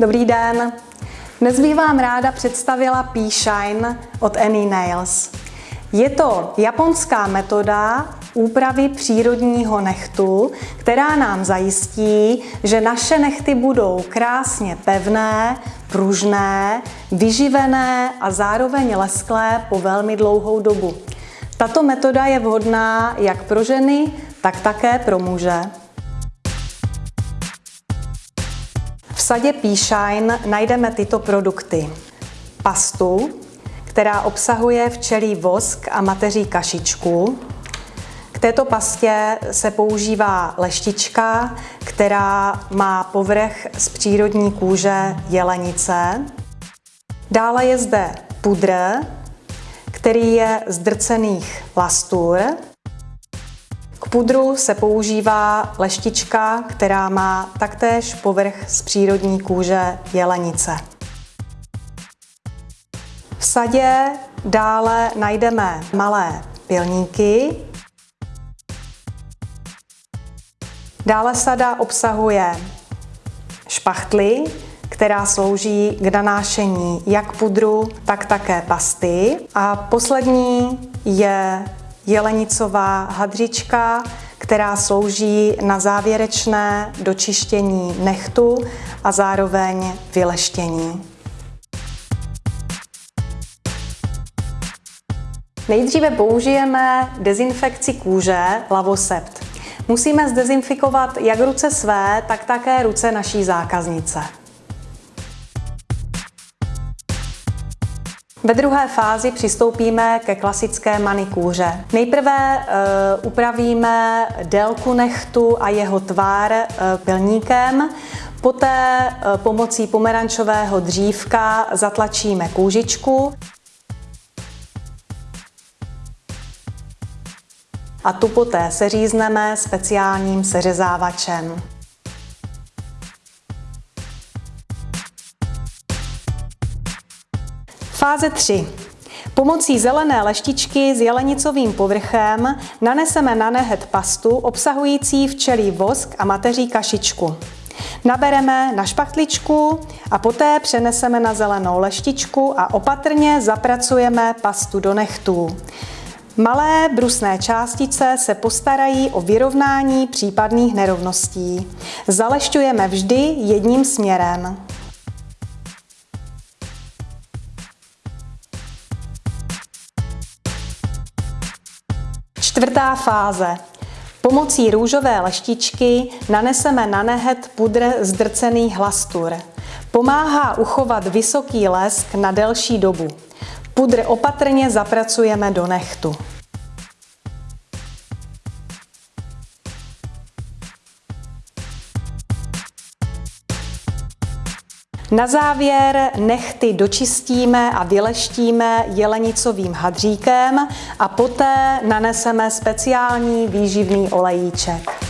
Dobrý den. Dnes bych vám ráda představila P-Shine od Any Nails. Je to japonská metoda úpravy přírodního nechtu, která nám zajistí, že naše nechty budou krásně pevné, pružné, vyživené a zároveň lesklé po velmi dlouhou dobu. Tato metoda je vhodná jak pro ženy, tak také pro muže. Sadě P-Shine najdeme tyto produkty. Pastu, která obsahuje včelí vosk a mateří kašičku. K této pastě se používá leštička, která má povrch z přírodní kůže jelenice. Dále je zde pudr, který je z drcených lastur. K pudru se používá leštička, která má taktéž povrch z přírodní kůže jelenice. V sadě dále najdeme malé pilníky. Dále sada obsahuje špachtly, která slouží k nanášení jak pudru, tak také pasty. A poslední je jelenicová hadřička, která slouží na závěrečné dočištění nechtu a zároveň vyleštění. Nejdříve použijeme dezinfekci kůže Lavosept. Musíme zdezinfikovat jak ruce své, tak také ruce naší zákaznice. Ve druhé fázi přistoupíme ke klasické manikúře. Nejprve e, upravíme délku nechtu a jeho tvár e, pilníkem, poté e, pomocí pomerančového dřívka zatlačíme kůžičku a tu poté seřízneme speciálním seřezávačem. Fáze 3. Pomocí zelené leštičky s jelenicovým povrchem naneseme na nehet pastu obsahující včelí vosk a mateří kašičku. Nabereme na špachtličku a poté přeneseme na zelenou leštičku a opatrně zapracujeme pastu do nechtů. Malé brusné částice se postarají o vyrovnání případných nerovností. Zalešťujeme vždy jedním směrem. Čtvrtá fáze. Pomocí růžové leštičky naneseme na nehet pudr z drcených hlastur. Pomáhá uchovat vysoký lesk na delší dobu. Pudr opatrně zapracujeme do nechtu. Na závěr nechty dočistíme a vyleštíme jelenicovým hadříkem a poté naneseme speciální výživný olejíček.